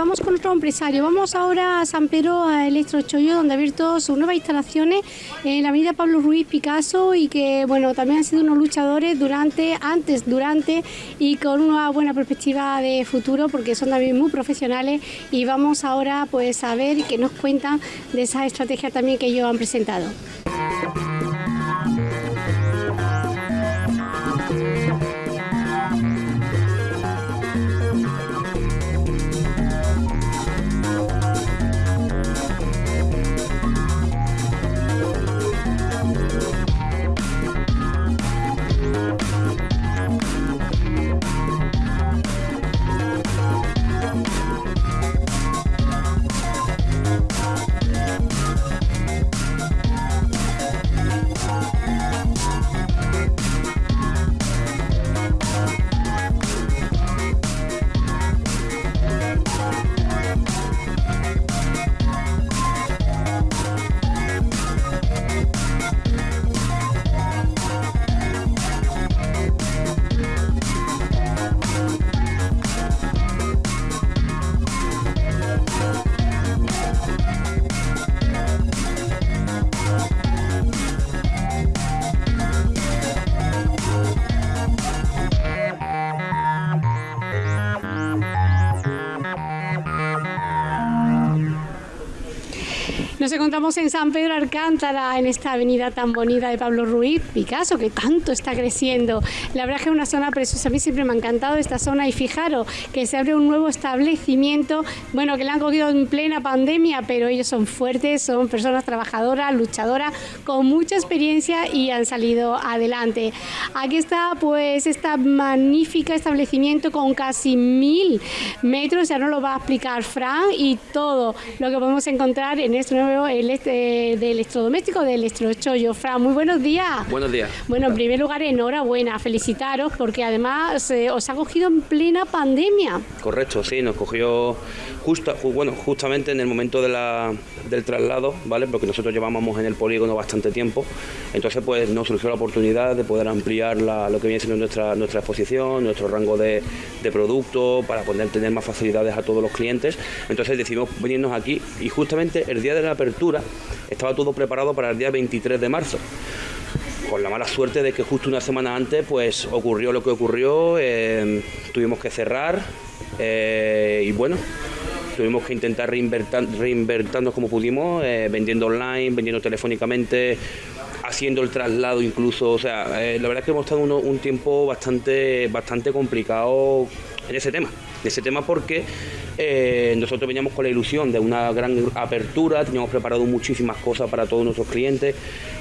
vamos con otro empresario. Vamos ahora a San Pedro, a Electrochollo, donde ha abierto sus nuevas instalaciones en la avenida Pablo Ruiz Picasso y que, bueno, también han sido unos luchadores durante, antes, durante y con una buena perspectiva de futuro porque son también muy profesionales y vamos ahora pues a ver y que nos cuentan de esa estrategia también que ellos han presentado. Encontramos en San Pedro Alcántara, en esta avenida tan bonita de Pablo Ruiz Picasso, que tanto está creciendo. La verdad es que es una zona preciosa. A mí siempre me ha encantado esta zona y fijaros que se abre un nuevo establecimiento, bueno, que le han cogido en plena pandemia, pero ellos son fuertes, son personas trabajadoras, luchadoras, con mucha experiencia y han salido adelante. Aquí está pues este magnífico establecimiento con casi mil metros, ya nos lo va a explicar Fran y todo lo que podemos encontrar en este nuevo el este, de electrodoméstico de Electrochollo. Fran, muy buenos días. Buenos días. Bueno, en primer lugar, enhorabuena, felicitaros porque además eh, os ha cogido en plena pandemia. Correcto, sí, nos cogió justo, bueno, justamente en el momento de la, del traslado, ¿vale? Porque nosotros llevábamos en el polígono bastante tiempo, entonces pues nos surgió la oportunidad de poder ampliar lo que viene siendo nuestra, nuestra exposición, nuestro rango de, de producto, para poder tener más facilidades a todos los clientes. Entonces decidimos venirnos aquí y justamente el día de la apertura estaba todo preparado para el día 23 de marzo. Con la mala suerte de que justo una semana antes pues ocurrió lo que ocurrió, eh, tuvimos que cerrar eh, y bueno, tuvimos que intentar reinvertirnos como pudimos, eh, vendiendo online, vendiendo telefónicamente, haciendo el traslado incluso, o sea, la verdad es que hemos estado un tiempo bastante, bastante complicado en ese tema, en ese tema porque eh, nosotros veníamos con la ilusión de una gran apertura, teníamos preparado muchísimas cosas para todos nuestros clientes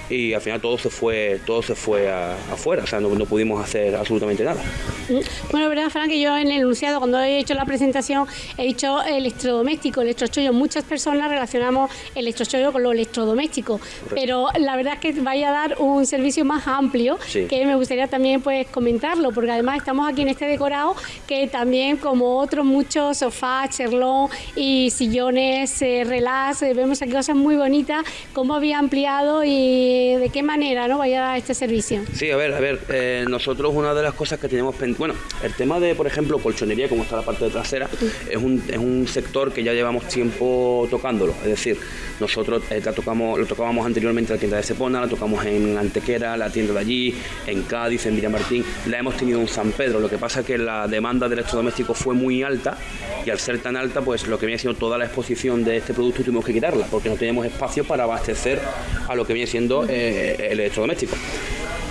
y al final todo se fue, todo se fue afuera, o sea, no, pudimos hacer absolutamente nada. Mm. Bueno, verdad, Fran, que yo en el enunciado, cuando he hecho la presentación, he dicho electrodoméstico, electrochollo. Muchas personas relacionamos electrochollo con lo electrodoméstico, pero la verdad es que vaya a dar un servicio más amplio, que me gustaría también pues comentarlo, porque además estamos aquí en este decorado que también como otros muchos sofás, cherlón y sillones, eh, relax, eh, vemos aquí cosas muy bonitas, cómo había ampliado y de qué manera no vaya a dar este servicio. Sí, a ver, a ver, eh, nosotros una de las cosas que tenemos bueno, el tema de, por ejemplo, colchonería, como está la parte trasera, es, un, es un sector que ya llevamos tiempo tocándolo, es decir, nosotros eh, tocamos, lo tocábamos anteriormente en la tienda de Sepona, la tocamos en Antequera, la tienda de allí, en Cádiz, en Villamartín, la hemos tenido en San Pedro, lo que pasa es que la demanda de electrodomésticos fue muy alta y al ser tan alta, pues lo que viene siendo toda la exposición de este producto tuvimos que quitarla, porque no teníamos espacio para abastecer a lo que viene siendo eh, el electrodoméstico.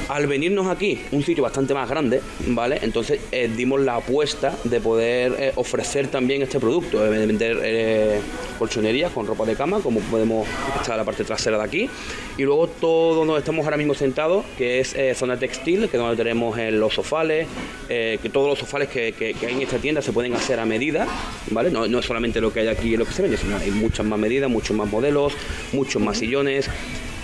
Al venirnos aquí, un sitio bastante más grande, ¿vale? Entonces eh, dimos la apuesta de poder eh, ofrecer también este producto, de vender eh, colchonerías con ropa de cama, como podemos estar la parte trasera de aquí. Y luego todo donde estamos ahora mismo sentados, que es zona textil, que es donde tenemos los sofales, que todos los sofales que, hay en esta tienda se pueden hacer a medida, ¿vale? No, no es solamente lo que hay aquí y lo que se vende, sino hay muchas más medidas, muchos más modelos, muchos más sillones.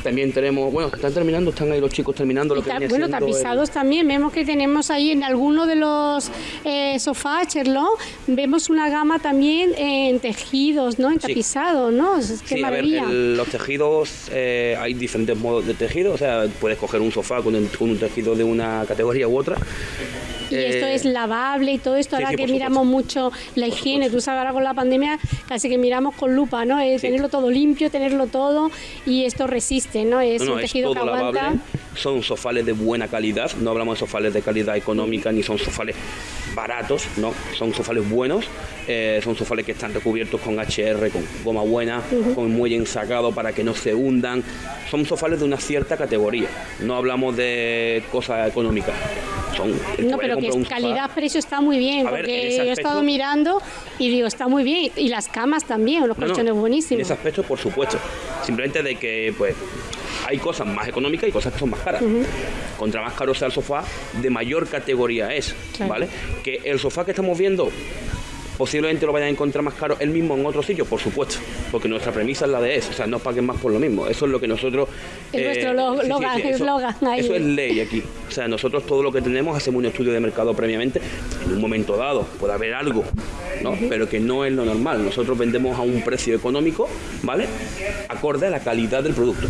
También tenemos, bueno, están terminando, están ahí los chicos terminando lo que viene Bueno, tapizados también, vemos que tenemos ahí en alguno de los eh, sofás, Cherlón, vemos una gama también en tejidos, ¿no? En tapizados, ¿no? Qué maravilla. A ver, los tejidos, eh, hay diferentes modos de tejido, o sea, puedes coger un sofá con, con un tejido de una categoría u otra Y esto es lavable y todo esto, ahora que miramos mucho la higiene, tú sabes, ahora con la pandemia casi que miramos con lupa, ¿no? tenerlo todo limpio, tenerlo todo y esto resiste, ¿no? Es un tejido que aguanta. son sofales de buena calidad, no hablamos de sofales de calidad económica ni son sofales baratos, no, son sofales buenos, eh, son sofales que están recubiertos con HR, con goma buena, con muelle ensacado para que no se hundan, son sofales de una cierta categoría, no hablamos de cosas económicas. Son, no, pero que calidad-precio está muy bien, porque he estado mirando y digo, está muy bien, y las camas también, los colchones buenísimos. En ese aspecto, por supuesto, simplemente de que, pues, hay cosas más económicas y cosas que son más caras. Contra más caro sea el sofá, de mayor categoría es, ¿vale? Que el sofá que estamos viendo posiblemente lo vayan a encontrar más caro el mismo en otro sitio, por supuesto, porque nuestra premisa es la de eso, o sea, no paguen más por lo mismo. Eso es lo que nosotros. Es nuestro ahí. Eso es ley aquí. O sea, nosotros todo lo que tenemos hacemos un estudio de mercado previamente. En un momento dado puede haber algo, ¿no? Pero que no es lo normal. Nosotros vendemos a un precio económico, ¿vale? Acorde a la calidad del producto.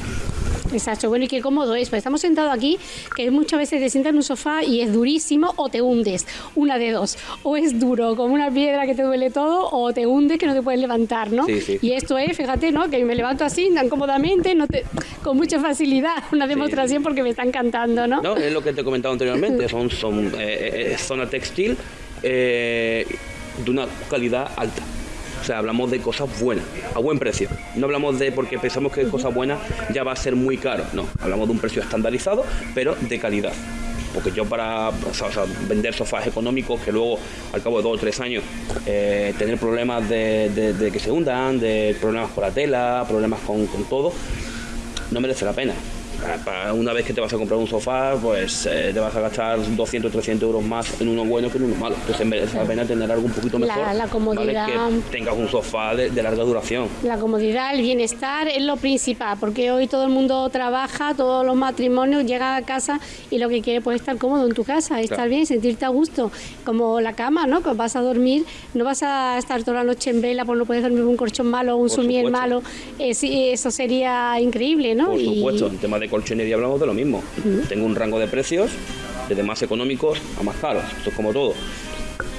Exacto, bueno, y qué cómodo es. Pues estamos sentados aquí, que muchas veces te sientas en un sofá y es durísimo o te hundes, una de dos. O es duro, como una piedra que te duele todo, o te hundes que no te puedes levantar, ¿no? Y esto es, fíjate, ¿no? Que me levanto así, tan cómodamente, no te, con mucha facilidad. Una demostración porque me está encantando, ¿no? No, es lo que te he comentado anteriormente, son, son eh, eh, zona textil eh, de una calidad alta. O sea, hablamos de cosas buenas, a buen precio. No hablamos de porque pensamos que cosas buenas ya va a ser muy caro. No, hablamos de un precio estandarizado, pero de calidad porque yo para vender sofás económicos que luego al cabo de dos o tres años eh, tener problemas de, que se hundan, de problemas con la tela, problemas con, con todo, no merece la pena una vez que te vas a comprar un sofá, pues eh, te vas a gastar 200, 300 euros más en uno bueno que en uno malo. Entonces merece la pena tener algo un poquito mejor. La, comodidad. Que tengas un sofá de, larga duración. La comodidad, el bienestar es lo principal, porque hoy todo el mundo trabaja, todos los matrimonios llegan a casa y lo que quiere pues estar cómodo en tu casa, estar bien, sentirte a gusto. Como la cama, ¿no? Que vas a dormir, no vas a estar toda la noche en vela, porque no puedes dormir un colchón malo o un sumier malo. eso sería increíble, ¿no? Por supuesto, el tema de colchonería hablamos de lo mismo. Tengo un rango de precios desde más económicos a más caros. Esto es como todo.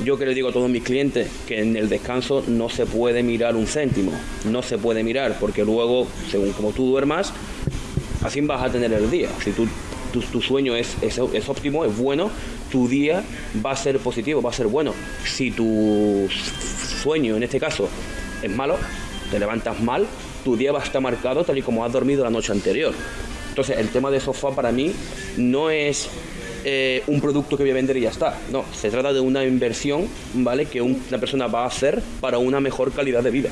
Yo que le digo a todos mis clientes que en el descanso no se puede mirar un céntimo, no se puede mirar porque luego, según como tú duermas, así vas a tener el día. Si tú, tu, sueño es, es, es, óptimo, es bueno, tu día va a ser positivo, va a ser bueno. Si tu sueño, en este caso, es malo, te levantas mal, tu día va a estar marcado tal y como has dormido la noche anterior. Entonces, el tema de sofá para mí no es eh, un producto que voy a vender y ya está. No, se trata de una inversión, ¿vale? Que una persona va a hacer para una mejor calidad de vida.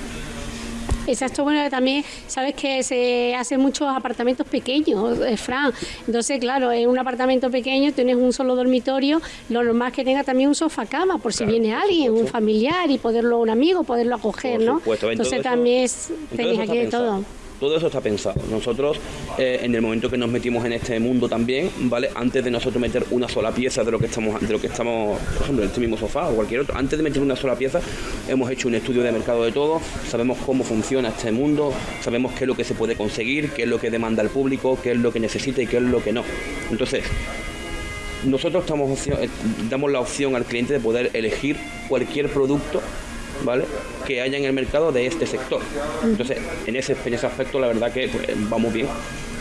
Exacto, bueno, también sabes que se hacen muchos apartamentos pequeños, eh, Fran. Entonces, claro, en un apartamento pequeño tienes un solo dormitorio, lo normal es que tenga también un sofá cama, por si viene alguien, un familiar y poderlo, un amigo, poderlo acoger, ¿no? Entonces también tenéis aquí de todo todo eso está pensado. Nosotros, eh, en el momento que nos metimos en este mundo también, ¿vale? Antes de nosotros meter una sola pieza de lo que estamos, de lo que estamos, por ejemplo, en este mismo sofá o cualquier otro, antes de meter una sola pieza, hemos hecho un estudio de mercado de todo, sabemos cómo funciona este mundo, sabemos qué es lo que se puede conseguir, qué es lo que demanda el público, qué es lo que necesita y qué es lo que no. Entonces, nosotros eh, damos la opción al cliente de poder elegir cualquier producto ¿vale? que haya en el mercado de este sector. Entonces, en ese, en ese aspecto, la verdad que pues, vamos bien.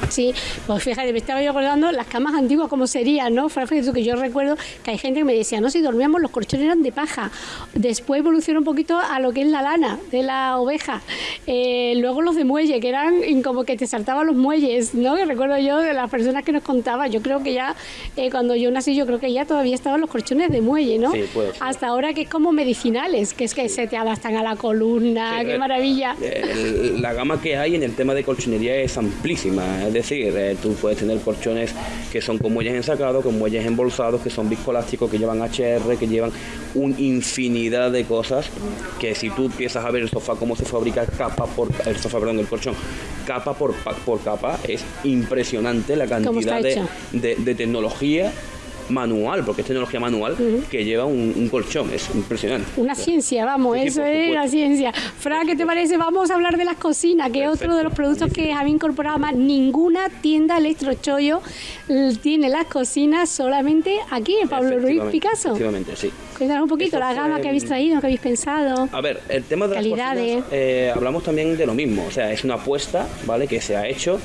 Sí, pues fíjate, me estaba yo acordando las camas antiguas como serían, ¿no? Fíjate que yo recuerdo que hay gente que me decía, no, si dormíamos los colchones eran de paja. Después evolucionó un poquito a lo que es la lana de la oveja. Eh, luego los de muelle, que eran como que te saltaban los muelles, ¿no? Que recuerdo yo de las personas que nos contaban. Yo creo que ya, eh, cuando yo nací, yo creo que ya todavía estaban los colchones de muelle, ¿no? Sí, Hasta ahora que es como medicinales, que es que se te adaptan a la columna, qué maravilla. la gama que hay en el tema de colchonería es amplísima es decir, eh, tú puedes tener colchones que son con muelles ensacados, con muelles embolsados, que son viscolásticos, que llevan HR, que llevan una infinidad de cosas que si tú empiezas a ver el sofá, cómo se fabrica capa por el sofá, perdón, el colchón, capa por, por capa, es impresionante la cantidad de, de, tecnología manual, porque es tecnología manual, que lleva un, colchón. Es impresionante. Una ciencia, vamos, eso es la ciencia. Fran, ¿qué te parece? Vamos a hablar de las cocinas, que es otro de los productos que había incorporado más. Ninguna tienda electrochollo tiene las cocinas solamente aquí, en Pablo Ruiz Picasso. Efectivamente, sí. Cuéntanos un poquito la gama que habéis traído, que habéis pensado. A ver, el tema de las cocinas, eh, hablamos también de lo mismo. O sea, es una apuesta, ¿vale? Que se ha hecho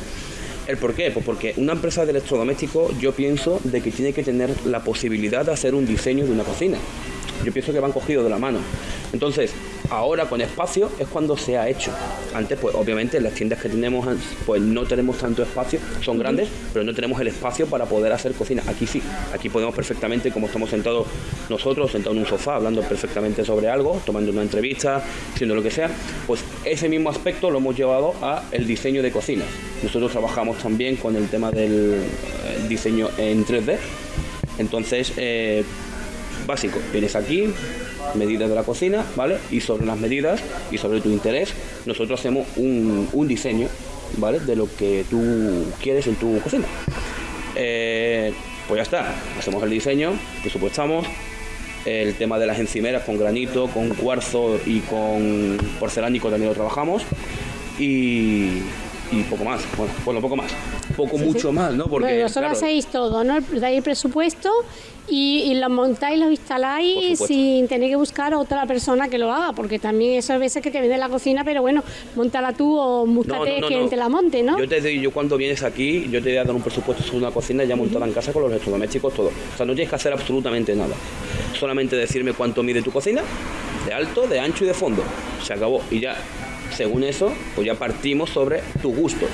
¿El por qué? Pues porque una empresa de electrodomésticos yo pienso de que tiene que tener la posibilidad de hacer un diseño de una cocina. Yo pienso que van cogidos de la mano. Entonces, ahora con espacio es cuando se ha hecho. Antes, pues obviamente las tiendas que tenemos, pues no tenemos tanto espacio, son grandes, pero no tenemos el espacio para poder hacer cocina. Aquí sí, aquí podemos perfectamente, como estamos sentados nosotros, sentados en un sofá, hablando perfectamente sobre algo, tomando una entrevista, haciendo lo que sea, pues ese mismo aspecto lo hemos llevado a el diseño de cocinas. Nosotros trabajamos también con el tema del eh, diseño en 3D. Entonces, eh, básico, vienes aquí, medidas de la cocina, ¿vale? Y sobre las medidas y sobre tu interés, nosotros hacemos un, diseño, ¿vale? De lo que tú quieres en tu cocina. Eh, pues ya está, hacemos el diseño, presupuestamos, el tema de las encimeras con granito, con cuarzo y con porcelánico también lo trabajamos. Y, y poco más, bueno, bueno, poco más, poco mucho más, ¿no? Porque bueno, solo hacéis todo, ¿no? Dais presupuesto y, lo montáis, lo instaláis sin tener que buscar a otra persona que lo haga, porque también eso a veces que te vende la cocina, pero bueno, montala tú o búscate quien te la monte, ¿no? Yo te digo, yo cuando vienes aquí, yo te voy a dar un presupuesto sobre una cocina ya montada en casa con los electrodomésticos, todo. O sea, no tienes que hacer absolutamente nada. Solamente decirme cuánto mide tu cocina, de alto, de ancho y de fondo. Se acabó. Y ya según eso, pues ya partimos sobre tu gusto.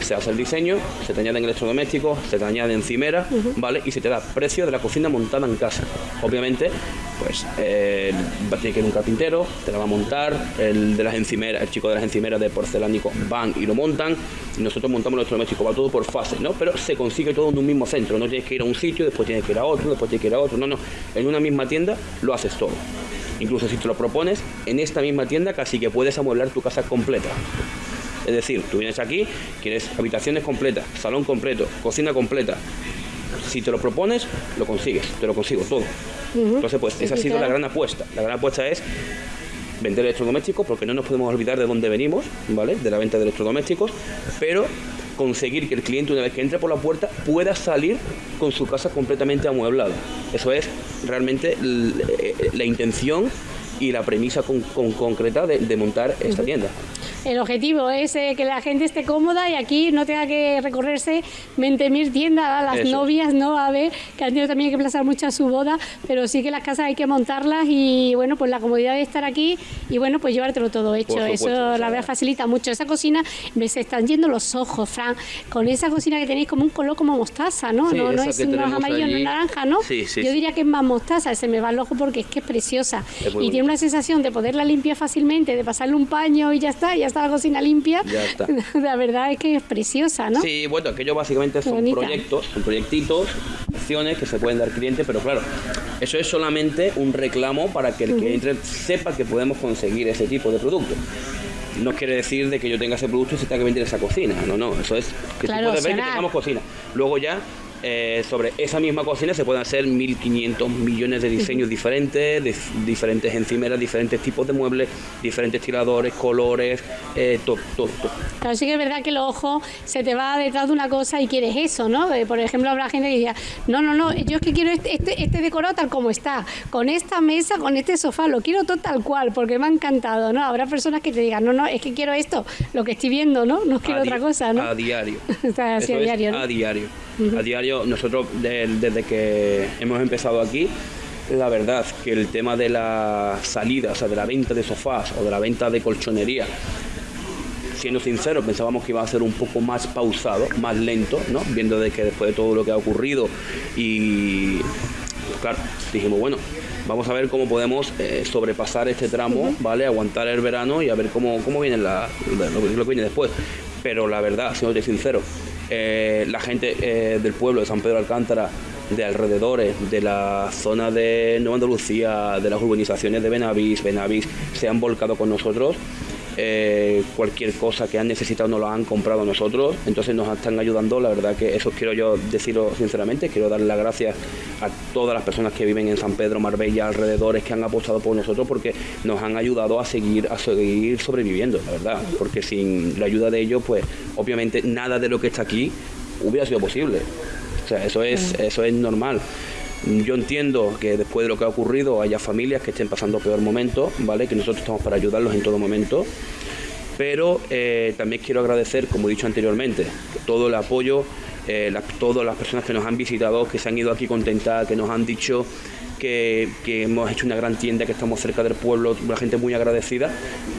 Se hace el diseño, se te añaden electrodomésticos, se te añade encimera, ¿vale? Y se te da precio de la cocina montada en casa. Obviamente, pues eh, tiene que ir un carpintero, te la va a montar, el de las encimeras, el chico de las encimeras de porcelánico van y lo montan, y nosotros montamos el electrodoméstico, va todo por fase, ¿no? Pero se consigue todo en un mismo centro, no tienes que ir a un sitio, después tienes que ir a otro, después tienes que ir a otro, no, no, en una misma tienda lo haces todo. Incluso si te lo propones, en esta misma tienda casi que puedes amueblar tu casa completa. Es decir, tú vienes aquí, quieres habitaciones completas, salón completo, cocina completa. Si te lo propones, lo consigues, te lo consigo todo. Entonces, pues esa ha sido la gran apuesta. La gran apuesta es vender electrodomésticos, porque no nos podemos olvidar de dónde venimos, ¿vale? De la venta de electrodomésticos, pero conseguir que el cliente una vez que entre por la puerta pueda salir con su casa completamente amueblada. Eso es realmente la, intención y la premisa con, concreta de, montar esta tienda. El objetivo es eh, que la gente esté cómoda y aquí no tenga que recorrerse 20.000 tiendas, a las novias, ¿no? A ver, que han tenido también que plazar mucho a su boda, pero sí que las casas hay que montarlas y bueno, pues la comodidad de estar aquí y bueno, pues llevártelo todo hecho. eso la verdad facilita mucho. Esa cocina, me se están yendo los ojos, Fran, con esa cocina que tenéis como un color como mostaza, ¿no? no, no es, amarillo, no naranja, ¿no? Yo diría que es más mostaza, se me va el ojo porque es que es preciosa. y tiene una sensación de poderla limpiar fácilmente, de pasarle un paño y ya está, ya está la cocina limpia, ya está. la verdad es que es preciosa, ¿no? Sí, bueno, aquello básicamente son proyectos, son proyectitos, acciones que se pueden dar clientes, pero claro, eso es solamente un reclamo para que el que entre sepa que podemos conseguir ese tipo de producto no quiere decir de que yo tenga ese producto y se tenga que vender esa cocina. No, no, eso es que claro, ver que tengamos cocina. Luego ya eh, sobre esa misma cocina se pueden hacer 1.500 millones de diseños diferentes, de diferentes encimeras, diferentes tipos de muebles, diferentes tiradores, colores, eh, todo, todo, Claro, sí que es verdad que el ojo se te va detrás de una cosa y quieres eso, ¿no? Eh, por ejemplo, habrá gente que diría, no, no, no, yo es que quiero este, este, este, decorado tal como está, con esta mesa, con este sofá, lo quiero todo tal cual, porque me ha encantado, ¿no? Habrá personas que te digan, no, no, es que quiero esto, lo que estoy viendo, ¿no? No quiero otra cosa, ¿no? A diario. a diario, ¿no? A diario. A diario, nosotros desde que hemos empezado aquí, la verdad que el tema de la salida, o sea, de la venta de sofás o de la venta de colchonería, siendo sincero, pensábamos que iba a ser un poco más pausado, más lento, ¿no? Viendo de que después de todo lo que ha ocurrido y claro, dijimos, bueno, vamos a ver cómo podemos eh, sobrepasar este tramo, ¿vale? Aguantar el verano y a ver cómo, cómo viene la, lo, que viene después. Pero la verdad, siendo sincero, eh, la gente eh, del pueblo de San Pedro Alcántara, de alrededores, de la zona de Nueva Andalucía, de las urbanizaciones de Benavís, Benavís, se han volcado con nosotros eh, cualquier cosa que han necesitado nos lo han comprado nosotros, entonces nos están ayudando, la verdad que eso quiero yo decirlo sinceramente, quiero darle las gracias a todas las personas que viven en San Pedro, Marbella, alrededores, que han apostado por nosotros porque nos han ayudado a seguir, a seguir sobreviviendo, la verdad, porque sin la ayuda de ellos, pues obviamente nada de lo que está aquí hubiera sido posible. O sea, eso es, eso es normal. Yo entiendo que después de lo que ha ocurrido haya familias que estén pasando peor momento, ¿vale? Que nosotros estamos para ayudarlos en todo momento. Pero eh, también quiero agradecer, como he dicho anteriormente, todo el apoyo, eh, todas las personas que nos han visitado, que se han ido aquí contentas, que nos han dicho que, hemos hecho una gran tienda, que estamos cerca del pueblo, una gente muy agradecida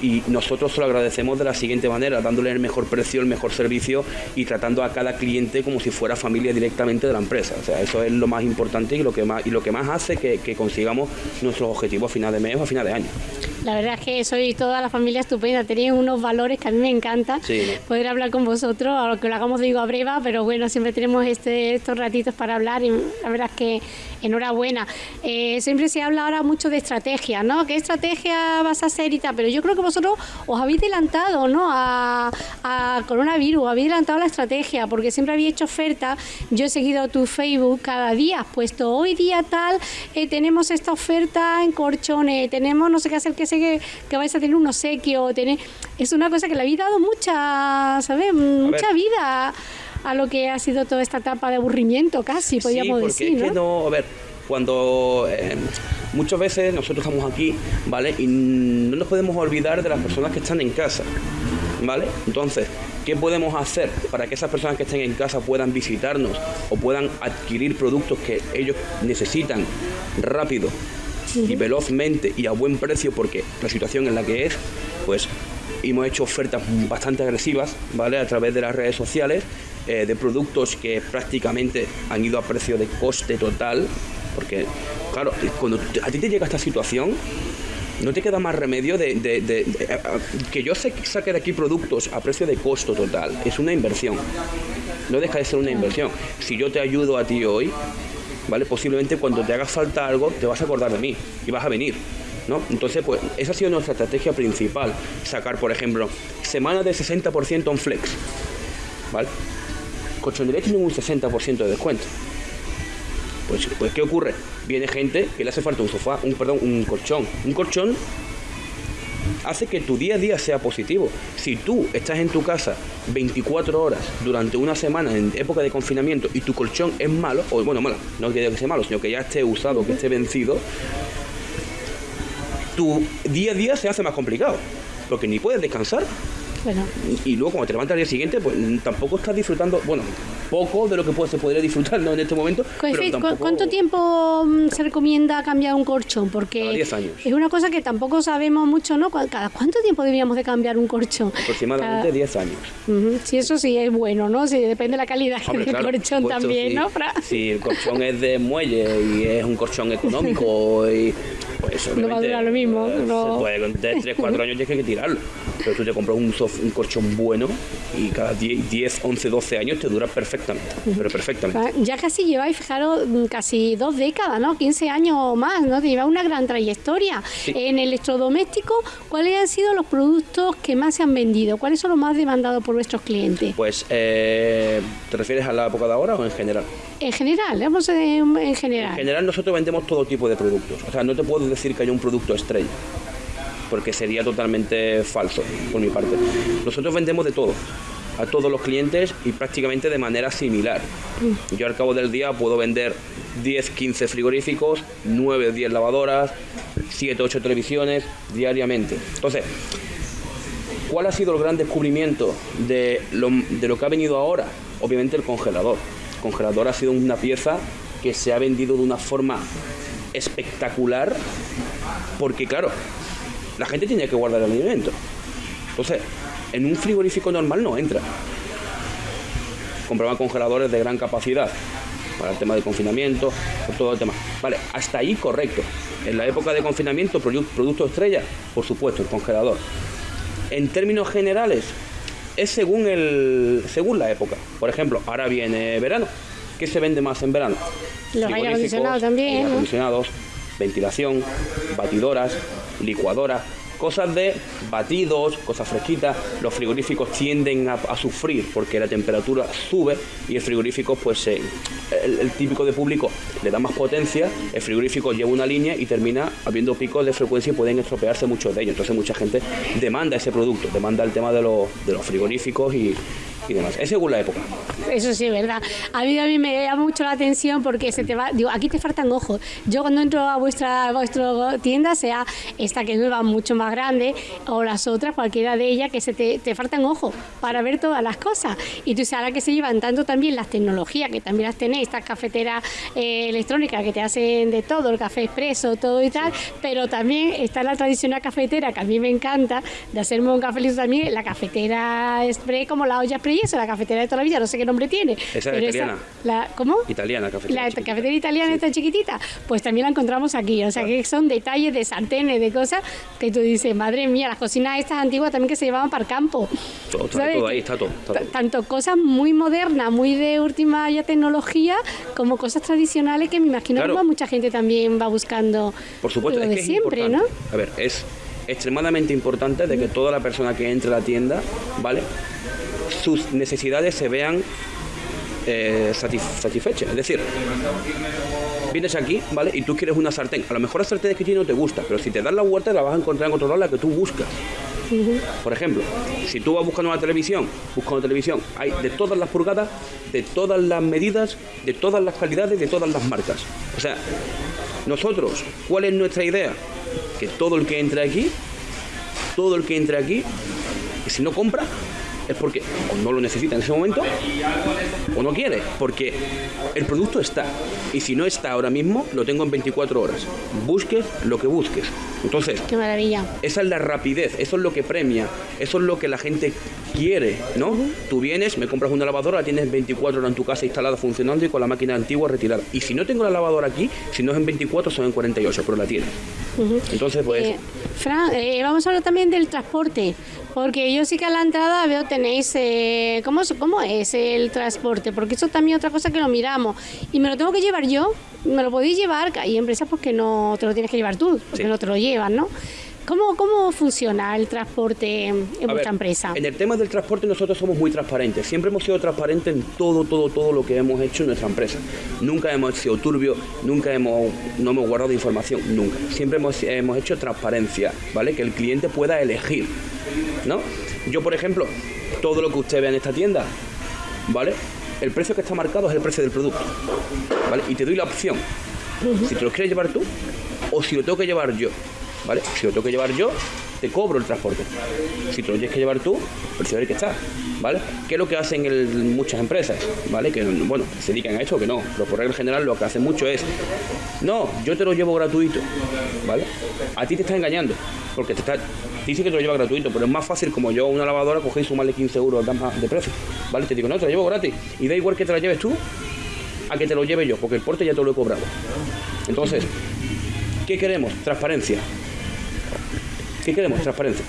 y nosotros se lo agradecemos de la siguiente manera, dándole el mejor precio, el mejor servicio y tratando a cada cliente como si fuera familia directamente de la empresa. O sea, eso es lo más importante y lo que más, y lo que más hace que, que consigamos nuestros objetivos a final de mes o a final de año. La verdad es que soy toda la familia estupenda, tenéis unos valores que a mí me encanta poder hablar con vosotros, aunque lo hagamos digo a breva, pero bueno, siempre tenemos este, estos ratitos para hablar y la verdad es que enhorabuena. Eh, siempre se habla ahora mucho de estrategia, ¿no? ¿Qué estrategia vas a hacer y tal? Pero yo creo que vosotros os habéis adelantado, ¿no? A, coronavirus, habéis adelantado la estrategia, porque siempre habéis hecho oferta. Yo he seguido tu Facebook cada día, has puesto hoy día tal, eh, tenemos esta oferta en corchones, tenemos no sé qué hacer, que sé que, que vais a tener un obsequio, tener... es una cosa que le habéis dado mucha, ¿sabes? Mucha vida a lo que ha sido toda esta etapa de aburrimiento casi, podríamos decir. ¿no? Es que no, a ver, cuando eh, muchas veces nosotros estamos aquí, ¿vale? Y no nos podemos olvidar de las personas que están en casa, ¿vale? Entonces, ¿qué podemos hacer para que esas personas que estén en casa puedan visitarnos o puedan adquirir productos que ellos necesitan rápido y velozmente y a buen precio porque la situación en la que es, pues hemos hecho ofertas bastante agresivas, ¿vale? A través de las redes sociales eh, de productos que prácticamente han ido a precio de coste total, porque, claro, cuando a ti te llega esta situación, no te queda más remedio de, que yo saque de aquí productos a precio de costo total. Es una inversión. No deja de ser una inversión. Si yo te ayudo a ti hoy, ¿vale? Posiblemente cuando te haga falta algo, te vas a acordar de mí y vas a venir. ¿No? Entonces, pues esa ha sido nuestra estrategia principal, sacar, por ejemplo, semana de 60% en flex, ¿vale? colchonería tiene un 60% de descuento. Pues, pues, ¿qué ocurre? Viene gente que le hace falta un sofá, un, perdón, un colchón. Un colchón hace que tu día a día sea positivo. Si tú estás en tu casa 24 horas durante una semana en época de confinamiento y tu colchón es malo, o bueno, malo, no que sea malo, sino que ya esté usado, que esté vencido, tu día a día se hace más complicado. Porque ni puedes descansar, y, luego cuando te levantas al día siguiente, pues tampoco estás disfrutando, bueno, poco de lo que se podría disfrutar en este momento. ¿Cuánto tiempo mm, se recomienda cambiar un colchón? Porque 10 años. es una cosa que tampoco sabemos mucho, ¿no? ¿Cada cuánto tiempo deberíamos de cambiar un colchón? Aproximadamente 10 años. Sí, eso sí es bueno, ¿no? Sí, depende de la calidad del colchón también, ¿no? Si el colchón es de muelle y es un colchón económico y pues no va a durar lo mismo. Eh, no. puede, con 3, 4 años tienes que tirarlo. Pero tú te compras un, un colchón bueno y cada 10, 10, 11, 12 años te dura perfectamente. Pero perfectamente. Ah, ya casi lleváis, fijaros, mm, casi dos décadas, ¿no? 15 años o más, ¿no? Te lleva una gran trayectoria. En electrodoméstico, ¿cuáles han sido los productos que más se han vendido? ¿Cuáles son los más demandados por vuestros clientes? Pues, eh, ¿te refieres a la época de ahora o en general? En general, vamos en general. En general nosotros vendemos todo tipo de productos. O sea, no te puedo decir que hay un producto estrella, porque sería totalmente falso por mi parte. Nosotros vendemos de todo a todos los clientes y prácticamente de manera similar. Yo al cabo del día puedo vender 10, 15 frigoríficos, 9, 10 lavadoras, 7, 8 televisiones diariamente. Entonces, ¿cuál ha sido el gran descubrimiento de lo, que ha venido ahora? Obviamente el congelador congelador ha sido una pieza que se ha vendido de una forma espectacular porque claro, la gente tiene que guardar el alimento. Entonces, en un frigorífico normal no entra. Compraban congeladores de gran capacidad para el tema de confinamiento, por todo el tema. Vale, hasta ahí correcto. En la época de confinamiento, producto estrella, por supuesto, el congelador. En términos generales, es según, el, según la época. Por ejemplo, ahora viene verano. ¿Qué se vende más en verano? Los aire acondicionados también. acondicionados, ventilación, batidoras, licuadoras. Cosas de batidos, cosas fresquitas, los frigoríficos tienden a, sufrir porque la temperatura sube y el frigorífico, pues el, el, típico de público le da más potencia, el frigorífico lleva una línea y termina habiendo picos de frecuencia y pueden estropearse muchos de ellos. Entonces mucha gente demanda ese producto, demanda el tema de los, de los frigoríficos y, y demás. Es según la época. Eso sí es verdad. A mí, a mí me llama mucho la atención porque se te va, digo, aquí te faltan ojos. Yo cuando entro a vuestra, vuestra tienda, sea esta que es nueva, mucho más grande, o las otras, cualquiera de ellas, que se te, te faltan ojos para ver todas las cosas. Y tú sabes que se llevan tanto también las tecnologías, que también las tenéis, estas cafeteras eh, electrónicas que te hacen de todo, el café expreso, todo y tal, pero también está la tradicional cafetera, que a mí me encanta, de hacerme un café también, la cafetera express, como la olla express es la cafetera de toda la vida, no sé qué nombre tiene. Esa es italiana. la, ¿Cómo? Italiana, cafetera. La cafetera italiana está chiquitita, pues también la encontramos aquí. O sea, que son detalles de sartenes, de cosas que tú dices, madre mía, las cocinas estas antiguas también que se llevaban para el campo. Todo, ahí está todo, Tanto cosas muy modernas, muy de última ya tecnología, como cosas tradicionales que me imagino que mucha gente también va buscando. Por supuesto, lo de siempre, ¿no? A ver, es extremadamente importante de que toda la persona que entre a la tienda, ¿vale? Sus necesidades se vean eh, satisfechas. Es decir, vienes aquí, ¿vale? Y tú quieres una sartén. A lo mejor la sartén que tiene no te gusta, pero si te das la vuelta la vas a encontrar en otro lado la que tú buscas. Por ejemplo, si tú vas buscando una televisión, buscando televisión, hay de todas las pulgadas, de todas las medidas, de todas las calidades, de todas las marcas. O sea, nosotros, ¿cuál es nuestra idea? Que todo el que entre aquí, todo el que entre aquí, que si no compra, es porque o no lo necesita en ese momento o no quiere, porque el producto está. Y si no está ahora mismo, lo tengo en 24 horas. Busques lo que busques. Entonces, qué maravilla. Esa es la rapidez, eso es lo que premia, eso es lo que la gente quiere, ¿no? Tú vienes, me compras una lavadora, la tienes 24 horas en tu casa instalada funcionando y con la máquina antigua retirada. Y si no tengo la lavadora aquí, si no es en 24, son en 48, pero la tienes. Entonces, pues... Eh, Fran, eh, vamos a hablar también del transporte. Porque yo sí que a la entrada veo tenéis, eh, ¿cómo, ¿cómo es el transporte? Porque eso también otra cosa que lo miramos. Y me lo tengo que llevar yo, me lo podéis llevar, hay empresas porque no te lo tienes que llevar tú, porque no te lo llevan, ¿no? ¿Cómo, ¿Cómo funciona el transporte en vuestra empresa? En el tema del transporte nosotros somos muy transparentes. Siempre hemos sido transparentes en todo, todo, todo lo que hemos hecho en nuestra empresa. Nunca hemos sido turbio, nunca hemos, no hemos guardado información, nunca. Siempre hemos, hemos hecho transparencia, ¿vale? Que el cliente pueda elegir, ¿no? Yo, por ejemplo, todo lo que usted ve en esta tienda, ¿vale? El precio que está marcado es el precio del producto, ¿vale? Y te doy la opción, si te lo quieres llevar tú o si lo tengo que llevar yo. ¿Vale? Si lo tengo que llevar yo, te cobro el transporte. Si te lo tienes que llevar tú, el precio que está, ¿vale? ¿Qué es lo que hacen muchas empresas, ¿vale? Que, bueno, se dedican a esto, que no, pero por regla general lo que hacen mucho es, no, yo te lo llevo gratuito, ¿vale? A ti te está engañando, porque te está, dice que te lo lleva gratuito, pero es más fácil como yo una lavadora coger y sumarle 15 euros de precio, ¿vale? Te digo, no, te lo llevo gratis, y da igual que te la lleves tú, a que te lo lleve yo, porque el porte ya te lo he cobrado. Entonces, ¿qué queremos? Transparencia. ¿Qué queremos? Transparencia.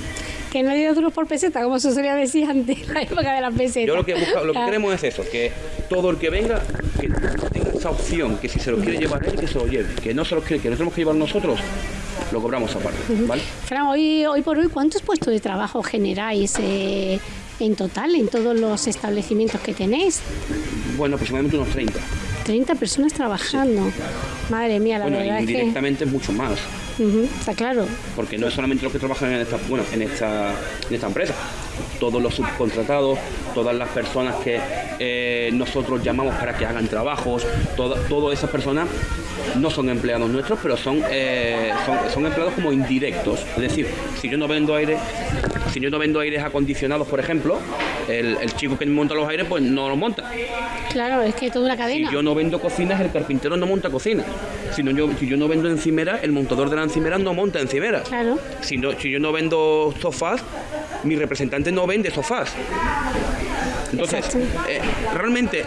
Que no haya duros por peseta, como se solía decir antes, la época de las pesetas. Yo lo que, lo que queremos es eso, que todo el que venga, que tenga esa opción, que si se lo quiere llevar él, que se lo lleve, que no se lo quiere, que no tenemos que llevar nosotros, lo cobramos aparte. ¿vale? Fran, hoy, hoy por hoy, ¿cuántos puestos de trabajo generáis eh, en total en todos los establecimientos que tenéis? Bueno, aproximadamente unos 30. 30 personas trabajando. Madre mía, la bueno, verdad. indirectamente es, mucho más. Está claro. Porque no es solamente los que trabajan en esta, bueno, en esta, en esta empresa. Todos los subcontratados, todas las personas que eh, nosotros llamamos para que hagan trabajos, todas esas personas no son empleados nuestros, pero son, eh, son, son, empleados como indirectos. Es decir, si yo no vendo aire, si yo no vendo aires acondicionados, por ejemplo, el, chico que monta los aires, pues no los monta. Claro, es que toda una cadena. Si yo no vendo cocinas, el carpintero no monta cocina. Si, yo, si yo no vendo encimera, el montador de la encimera no monta encimera. Claro. Si, si yo no vendo sofás, mi representante no vende sofás. Entonces, eh, realmente,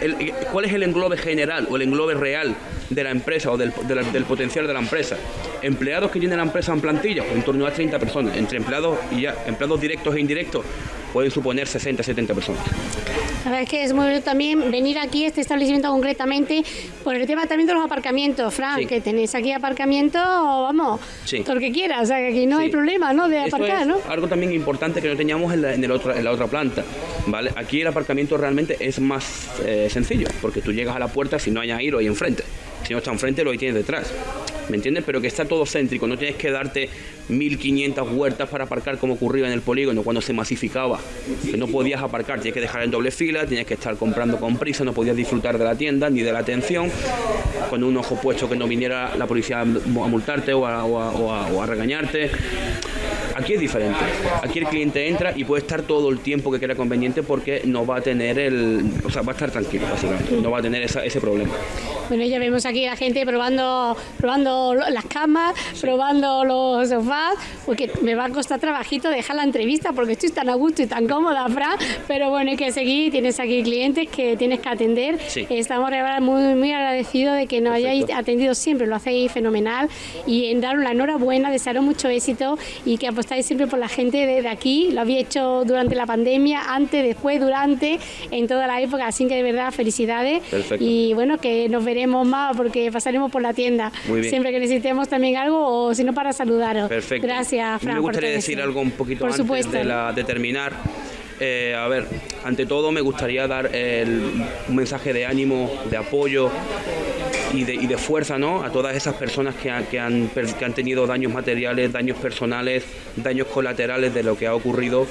¿cuál es el englobe general o el englobe real de la empresa o del, potencial de la empresa? Empleados que tienen la empresa en plantilla, en torno a 30 personas, entre empleados y ya, empleados directos e indirectos, pueden suponer 60, 70 personas. La verdad es que es muy bueno también venir aquí a este establecimiento concretamente por el tema también de los aparcamientos, Fran, que tenéis aquí aparcamiento, vamos, todo lo que quieras, o sea que aquí no hay problema, ¿no? De aparcar, ¿no? Algo también importante que no teníamos en la, en, en la otra planta, ¿vale? Aquí el aparcamiento realmente es más eh, sencillo, porque tú llegas a la puerta si no hay ahí, lo hay enfrente. Si no está enfrente, lo tienes detrás. ¿me entiendes? Pero que está todo céntrico, no tienes que darte 1500 huertas para aparcar como ocurría en el polígono cuando se masificaba, que no podías aparcar, tienes que dejar en doble fila, tienes que estar comprando con prisa, no podías disfrutar de la tienda ni de la atención, con un ojo puesto que no viniera la policía a multarte o a, regañarte. Aquí es diferente. Aquí el cliente entra y puede estar todo el tiempo que quiera conveniente porque no va a tener el. O sea, va a estar tranquilo, básicamente. No va a tener ese problema. Bueno, ya vemos aquí la gente probando, probando las camas, probando los sofás, porque me va a costar trabajito dejar la entrevista porque estoy tan a gusto y tan cómoda, Fran, pero bueno, hay que seguir, tienes aquí clientes que tienes que atender. Estamos muy, muy agradecidos de que nos hayáis atendido siempre, lo hacéis fenomenal y en dar una enhorabuena, desearos mucho éxito y que apostáis siempre por la gente de, aquí, lo había hecho durante la pandemia, antes, después, durante, en toda la época, así que de verdad felicidades y bueno, que nos veremos más porque pasaremos por la tienda. Siempre que necesitemos también algo o si no para saludaros. Perfecto. Gracias, Fran. Me gustaría decir algo un poquito antes De, la, de terminar. Eh, a ver, ante todo me gustaría dar un mensaje de ánimo, de apoyo y de, fuerza ¿no? a todas esas personas que, que, han, que han tenido daños materiales, daños personales, daños colaterales de lo que ha ocurrido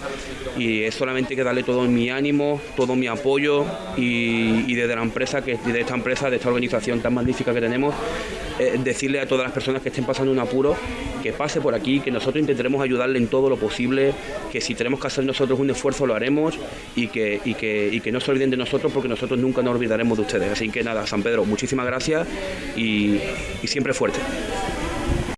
y es solamente que darle todo mi ánimo, todo mi apoyo y, desde la empresa, que, de esta empresa, de esta organización tan magnífica que tenemos, eh, decirle a todas las personas que estén pasando un apuro que pase por aquí, que nosotros intentaremos ayudarle en todo lo posible, que si tenemos que hacer nosotros un esfuerzo lo haremos y que, y que, y que no se olviden de nosotros porque nosotros nunca nos olvidaremos de ustedes. Así que nada, San Pedro, muchísimas gracias y, y siempre fuerte.